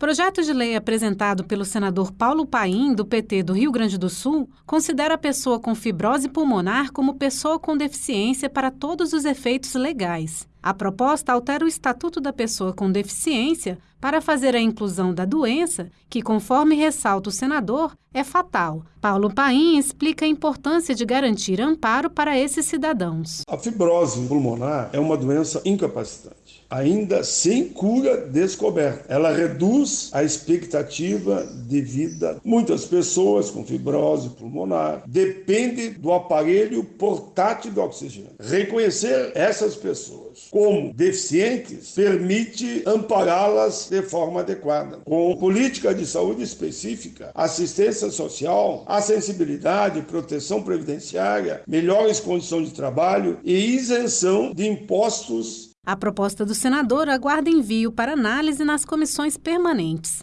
Projeto de lei apresentado pelo senador Paulo Paim, do PT do Rio Grande do Sul, considera a pessoa com fibrose pulmonar como pessoa com deficiência para todos os efeitos legais. A proposta altera o Estatuto da Pessoa com Deficiência para fazer a inclusão da doença, que, conforme ressalta o senador, é fatal. Paulo Paim explica a importância de garantir amparo para esses cidadãos. A fibrose pulmonar é uma doença incapacitante, ainda sem cura descoberta. Ela reduz a expectativa de vida. Muitas pessoas com fibrose pulmonar dependem do aparelho portátil de oxigênio. Reconhecer essas pessoas como deficientes permite ampará-las de forma adequada. Com política de saúde específica, assistência social, acessibilidade, proteção previdenciária, melhores condições de trabalho e isenção de impostos a proposta do senador aguarda envio para análise nas comissões permanentes.